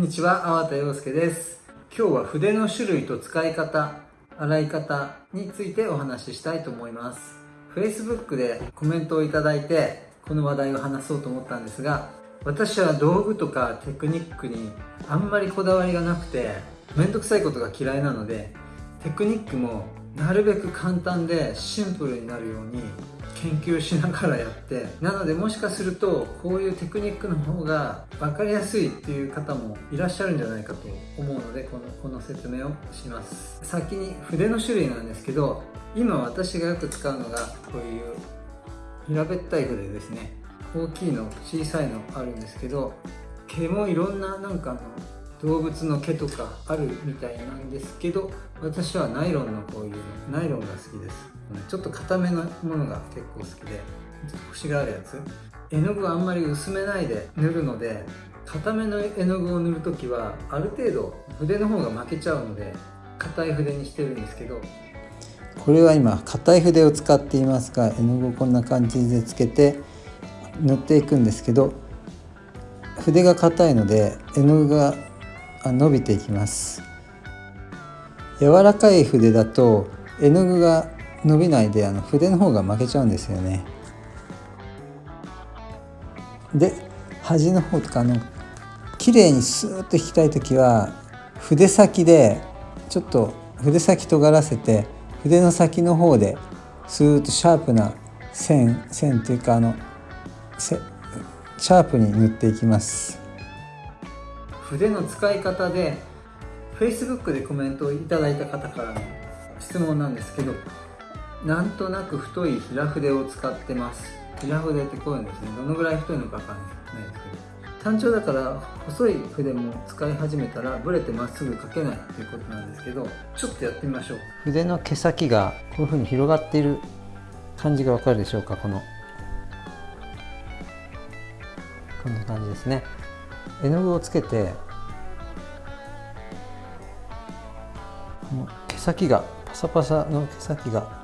んにちは、粟田洋介です。今日は筆の種類と使い方、洗い方についてお話ししたいと思います。Facebook でコメントをいただいて、この話題を話そうと思ったんですが、私は道具とかテクニックにあんまりこだわりがなくて、めんどくさいことが嫌いなので、テクニックもなるべく簡単でシンプルになるように研究しながらやってなのでもしかするとこういうテクニックの方が分かりやすいっていう方もいらっしゃるんじゃないかと思うのでこのこの説明をします。先に筆の種類なんですけど今私がよく使うのがこういう平べったい筆ですね。大きいの小さいのあるんですけど毛もいろんななんかの動物の毛とかあるみたいなんですけど私はナイロンのこういうナイロンが好きです。ちょっと硬めのものが結構好きでちょっとコシがあるやつ。絵の具はあんまり薄めないで塗るので硬めの絵の具を塗るときはある程度筆の方が負けちゃうので硬い筆にしてるんですけど。これは今硬い筆を使っていますが絵の具をこんな感じでつけて塗っていくんですけど筆が硬いので絵の具が伸びていきます。柔らかい筆だと絵の具が伸びないであの筆の方が負けちゃうんですよね。で端の方とかあの綺麗にスーッと引きたい時は筆先でちょっと筆先尖らせて筆の先の方でスーッとシャープな線線というかあのシャープに塗っていきます。筆の使い方で Facebook でコメントをいただいた方からの質問なんですけどなんとなく太い平筆を使ってます。平筆ってこういうんですね。どのぐらい太いのかわかんないですけど。単調だから細い筆も使い始めたらブレてまっすぐ書けないっていうことなんですけどちょっとやってみましょう。筆の毛先がこういうふうに広がっている感じがわかるでしょうか？このこんな感じですね。絵の具をつけてこの毛先がパサパサの毛先が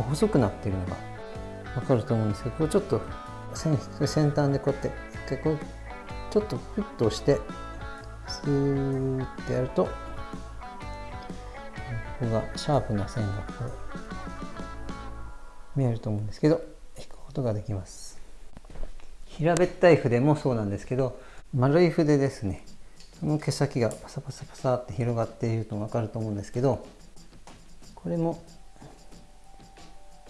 こう細くなってるのがわかると思うんですけどこうちょっと線先端でこうやって一回こうちょっとフッと押してスーッてやるとここがシャープな線がこう見えると思うんですけど引くことができます。平べったい筆もそうなんですけど丸い筆ですね。その毛先がパサパサパサって広がっていると分かると思うんですけどこれも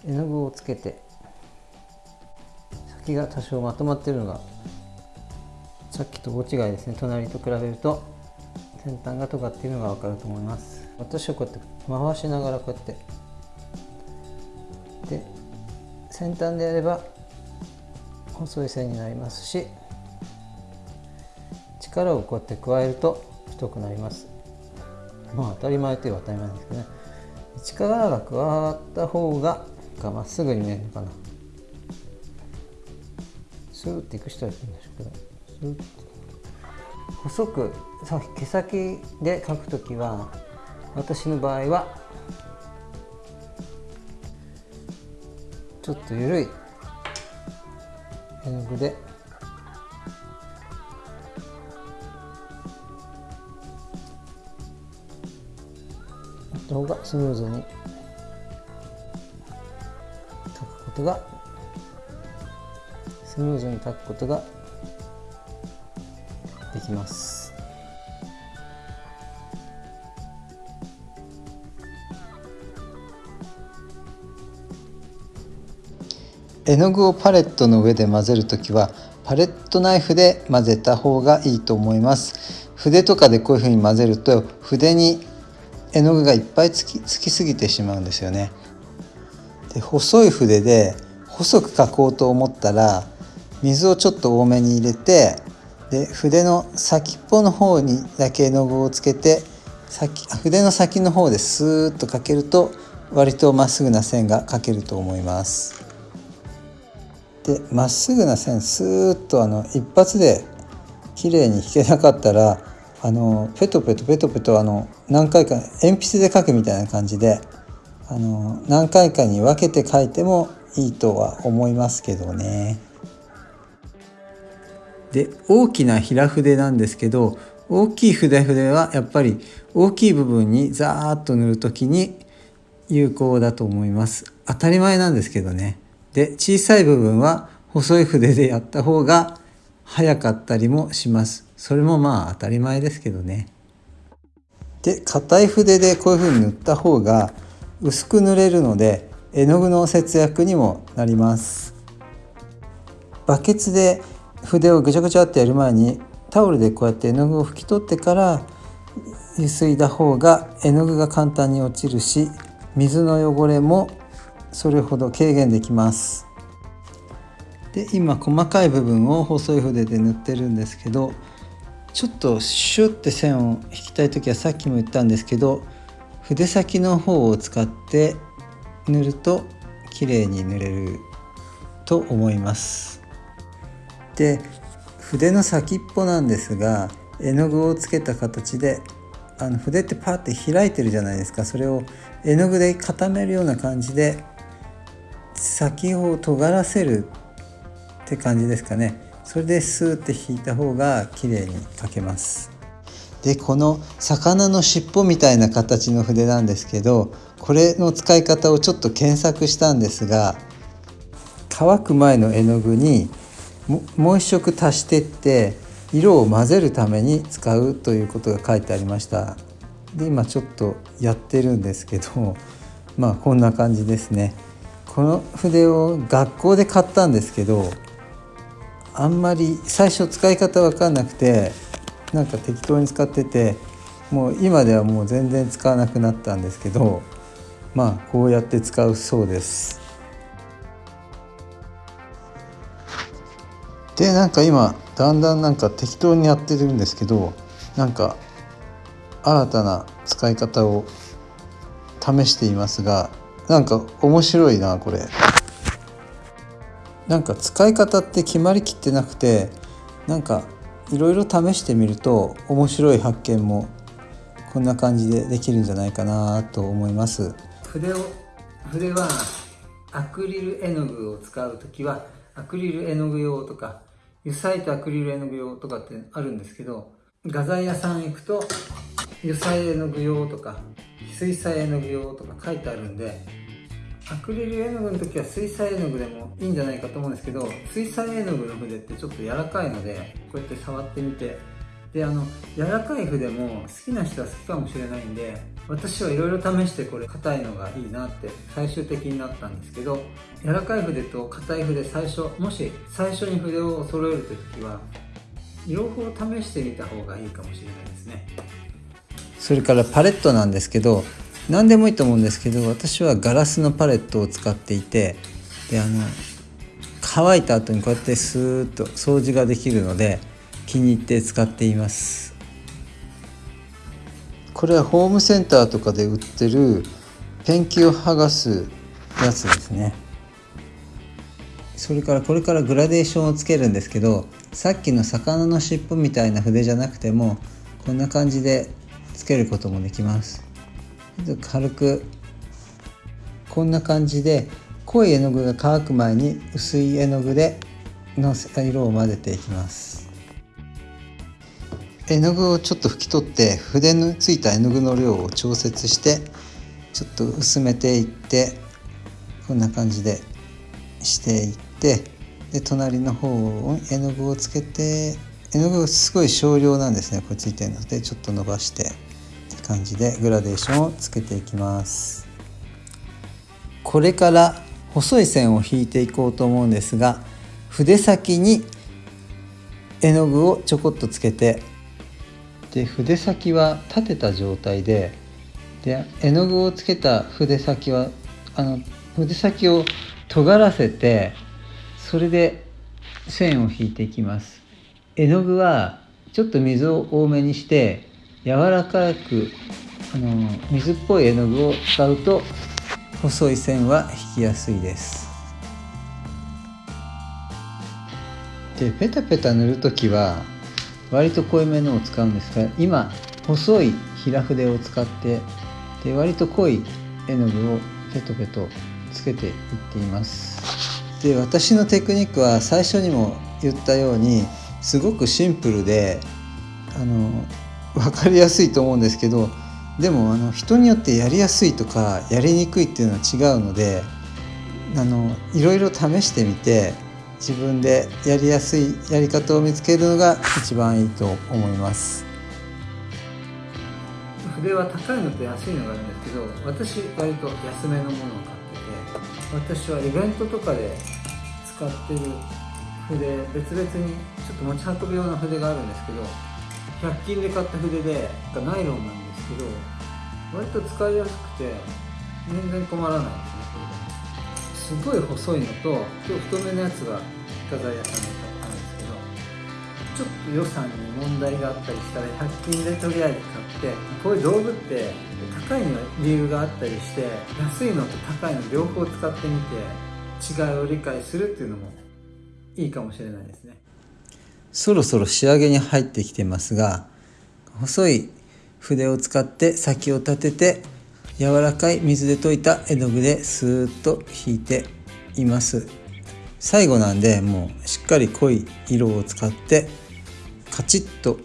絵の具をつけて先が多少まとまってるのがさっきと大違いですね。隣と比べると先端が尖っているのが分かると思います。私はこうやって回しながらこうやって。で先端でやれば細い線になりますし力をこうやって加えると太くなります。まあ当たり前といえば当たり前ですけどね。力が加わった方がまっすぐに見えるのかな。スーッていく人はいるんでしょうけど。スーッ細く毛先で描くときは私の場合はちょっと緩い絵の具でた方がスムーズにことがスムーズに描くことができます。絵の具をパレットの上で混ぜるときはパレットナイフで混ぜた方がいいと思います。筆とかでこういうふうに混ぜると筆に絵の具がいっぱいつきつきすぎてしまうんですよね。で細い筆で細く描こうと思ったら水をちょっと多めに入れてで筆の先っぽの方にだけ絵の具をつけて先筆の先の方でスーッと描けると割とまっすぐな線が描けると思います。でまっすぐな線スーッとあの一発で綺麗に引けなかったらあのペトペトペトペトあの何回か鉛筆で描くみたいな感じであの何回かに分けて描いてもいいとは思いますけどね。で大きな平筆なんですけど大きい筆筆はやっぱり大きい部分にザーッと塗る時に有効だと思います。当たり前なんですけどね。で小さい部分は細い筆でやった方が早かったりもします。それもまあ当たり前ですけどね。で硬い筆でこういう風に塗った方が薄く塗れるので絵の具の節約にもなります。バケツで筆をぐちゃぐちゃってやる前にタオルでこうやって絵の具を拭き取ってからゆすいだ方が絵の具が簡単に落ちるし水の汚れもそれほど軽減できます。で今細かい部分を細い筆で塗ってるんですけどちょっとシュッて線を引きたい時はさっきも言ったんですけど筆先の方を使って塗ると綺麗に塗れると思います。で筆の先っぽなんですが絵の具をつけた形であの筆ってパッて開いてるじゃないですか。それを絵の具で固めるような感じで先を尖らせるって感じですかね。それでスーって引いた方が綺麗に描けます。でこの魚の尻尾みたいな形の筆なんですけどこれの使い方をちょっと検索したんですが乾く前の絵の具にもう一色足してって色を混ぜるために使うということが書いてありました。で今ちょっとやってるんですけどまあこんな感じですね。この筆を学校で買ったんですけどあんまり最初使い方分かんなくてなんか適当に使っててもう今ではもう全然使わなくなったんですけどまあこうやって使うそうです。でなんか今だんだんなんか適当にやってるんですけどなんか新たな使い方を試していますがなんか面白いなこれ。なんか使い方って決まりきってなくてなんかいろいろ試してみると面白い発見もこんな感じでできるんじゃないかなと思います。筆を筆はアクリル絵の具を使う時はアクリル絵の具用とか油彩とアクリル絵の具用とかってあるんですけど画材屋さん行くと油彩絵の具用とか水彩絵の具用とか書いてあるんでアクリル絵の具の時は水彩絵の具でもいいんじゃないかと思うんですけど水彩絵の具の筆ってちょっと柔らかいのでこうやって触ってみて。であの柔らかい筆も好きな人は好きかもしれないんで私はいろいろ試してこれ硬いのがいいなって最終的になったんですけど柔らかい筆と硬い筆最初もし最初に筆を揃えるという時は両方試してみた方がいいかもしれないですね。それからパレットなんですけど何でもいいと思うんですけど私はガラスのパレットを使っていてであの乾いた後にこうやってスーッと掃除ができるので気に入って使っています。これはホームセンターとかで売ってるペンキを剥がすやつですね。それからこれからグラデーションをつけるんですけどさっきの魚の尻尾みたいな筆じゃなくてもこんな感じでつけることもできます軽くこんな感じで濃い絵の具が乾く前に薄い絵の具での色を混ぜていきます。絵の具をちょっと拭き取って筆のついた絵の具の量を調節してちょっと薄めていってこんな感じでしていってで隣の方を絵の具をつけて絵の具すごい少量なんですねこれついてるのでちょっと伸ばして。感じでグラデーションをつけていきます。これから細い線を引いていこうと思うんですが筆先に絵の具をちょこっとつけてで筆先は立てた状態でで絵の具をつけた筆先はあの筆先を尖らせてそれで線を引いていきます。絵の具はちょっと水を多めにして柔らかくあの水っぽい絵の具を使うと細い線は引きやすいです。でペタペタ塗る時は割と濃いめのを使うんですが今細い平筆を使ってで割と濃い絵の具をペトペトつけていっています。で私のテクニックは最初にも言ったようにすごくシンプルでああの分かりやすいと思うんですけどでもあの人によってやりやすいとかやりにくいっていうのは違うのであのいろいろ試してみて自分でやりやすいやり方を見つけるのが一番いいと思います。筆は高いのと安いのがあるんですけど私割と安めのものを買ってて私はイベントとかで使ってる筆別々にちょっと持ち運ぶような筆があるんですけど100均で買った筆でナイロンなんですけど割と使いやすくて全然困らないですねこれですごい細いのと今日太めのやつが深澤屋さんで買ったんですけどちょっと予算に問題があったりしたら100均でとりあえず買ってこういう道具って高いの理由があったりして安いのと高いの両方使ってみて違いを理解するっていうのもいいかもしれないですね。そろそろ仕上げに入ってきてますが細い筆を使って先を立てて柔らかい水で溶いた絵の具でスーッと引いています。最後なんでもうしっかり濃い色を使ってカチッと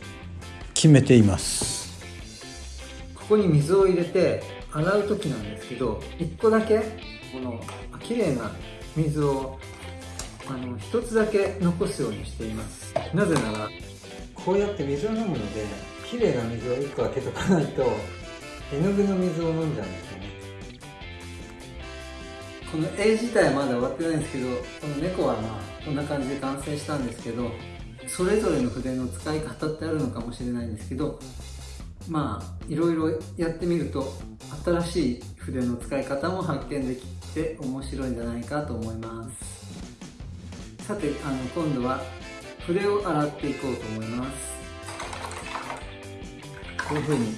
決めています。ここに水を入れて洗う時なんですけど1個だけこの綺麗な水をあの一つだけ残すようにしています。なぜならこうやって水を飲むので綺麗な水を1個開けとかないと絵の具の水を飲んじゃうんですよね。この絵自体はまだ終わってないんですけどこの猫はまあこんな感じで完成したんですけどそれぞれの筆の使い方ってあるのかもしれないんですけどまあいろいろやってみると新しい筆の使い方も発見できて面白いんじゃないかと思いますさてあの今度は筆を洗っていこうと思います。こういう風に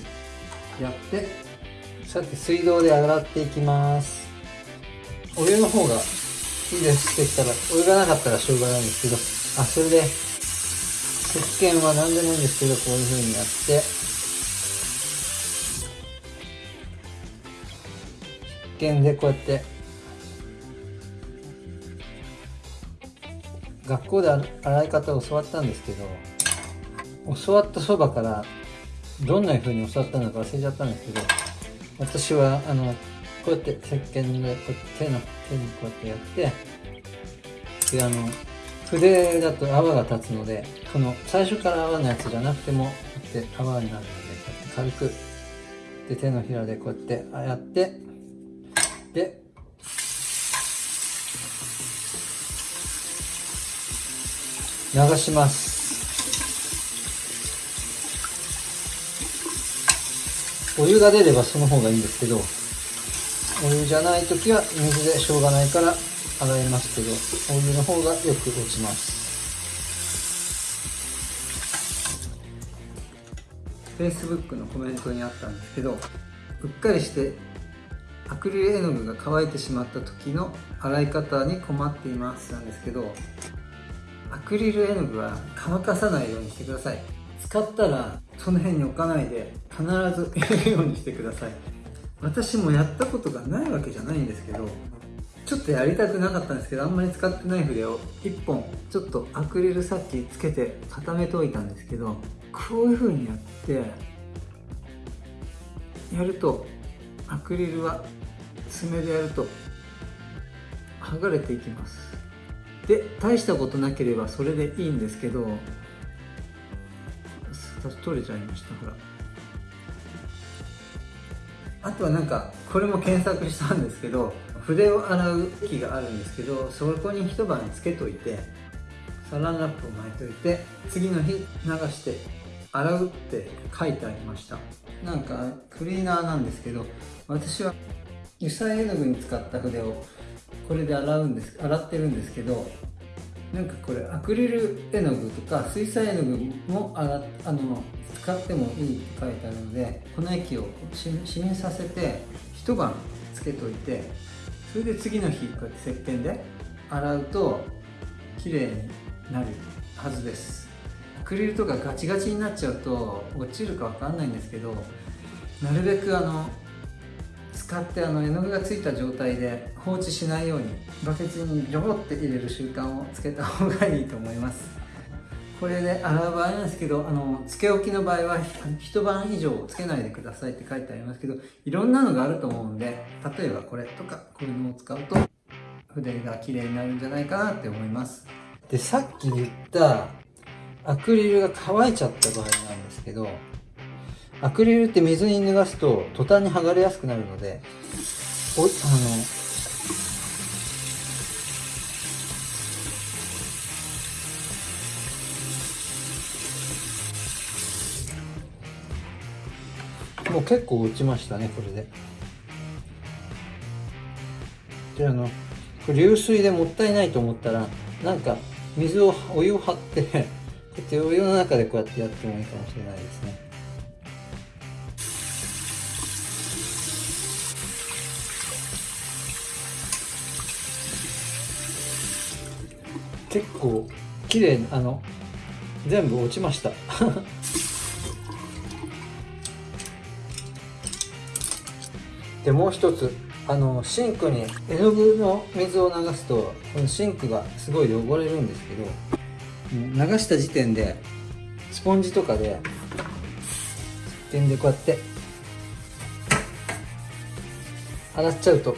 やってさて水道で洗っていきます。お湯の方がいいです。できたらお湯がなかったらしょうがないんですけど。あそれで石鹸は何でもいいんですけどこういう風にやって。石鹸でこうやって学校で洗い方を教わったんですけど教わったそばからどんな風に教わったのか忘れちゃったんですけど私はあのこうやって石鹸でこう手の手にこうやってやってであの筆だと泡が立つのでこの最初から泡のやつじゃなくてもこうやって泡になるのでこうやって軽くで手のひらでこうやってやってで流します。お湯が出ればその方がいいんですけどお湯じゃない時は水でしょうがないから洗いますけどお湯の方がよく落ちます。Facebook のコメントにあったんですけどうっかりしてアクリル絵の具が乾いてしまった時の洗い方に困っていますなんですけどアクリル絵の具は乾かさないようにしてください。使ったらその辺に置かないで必ず入れるようにしてください。私もやったことがないわけじゃないんですけどちょっとやりたくなかったんですけどあんまり使ってない筆を1本ちょっとアクリルさっきつけて固めておいたんですけどこういう風にやってやるとアクリルは爪でやると剥がれていきます。で大したことなければそれでいいんですけど取れちゃいましたほら。あとはなんかこれも検索したんですけど筆を洗う機があるんですけどそこに一晩つけといてサランラップを巻いといて次の日流して洗うって書いてありました。なんかクリーナーなんですけど私は油彩絵の具に使った筆をこれで洗うんです洗ってるんですけどなんかこれアクリル絵の具とか水彩絵の具も洗あの使ってもいいって書いてあるのでこの液を死滅させて一晩つけといてそれで次の日こうやって石鹸で洗うと綺麗になるはずです。アクリルとかガチガチになっちゃうと落ちるかわかんないんですけどなるべくあの使ってあの絵の具がついた状態で放置しないようにバケツにジョボって入れる習慣をつけた方がいいと思います。これで洗う場合なんですけどあのつけ置きの場合は一晩以上つけないでくださいって書いてありますけどいろんなのがあると思うんで例えばこれとかこういうのを使うと筆が綺麗になるんじゃないかなって思います。でさっき言ったアクリルが乾いちゃった場合なんですけどアクリルって水に脱がすと途端に剥がれやすくなるのでおあのもう結構落ちましたねこれで。であの流水でもったいないと思ったらなんか水をお湯を張ってこうやってお湯の中でこうやってやってもいいかもしれないですね。結構綺麗あの全部落ちました。でもう一つあのシンクに絵の具の水を流すとこのシンクがすごい汚れるんですけど流した時点でスポンジとかで点でこうやって洗っちゃうと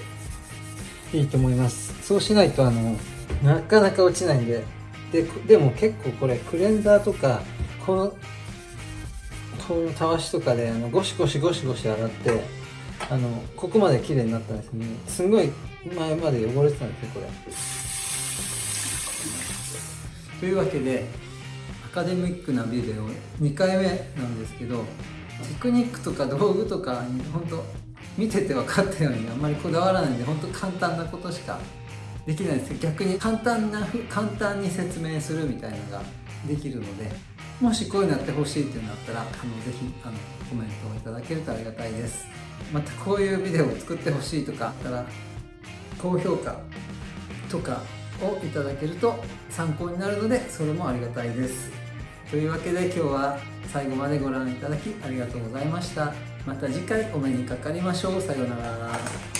いいと思います。そうしないとあのなかなか落ちないんで。ででも結構これクレンザーとかこのこのたわしとかであのゴシゴシゴシゴシ洗ってあのここまで綺麗になったんですね。すごい前まで汚れてたんですねこれ。というわけでアカデミックなビデオ2回目なんですけどテクニックとか道具とかに本当見てて分かったようにあんまりこだわらないんで本当簡単なことしかできないです。逆に簡単な簡単に説明するみたいなのができるのでもしこういうのやってほしいっていうのがあったらあのぜひあのコメントをいただけるとありがたいです。またこういうビデオを作ってほしいとかあったら高評価とかをいただけると参考になるのでそれもありがたいです。というわけで今日は最後までご覧いただきありがとうございました。また次回お目にかかりましょう。さようなら。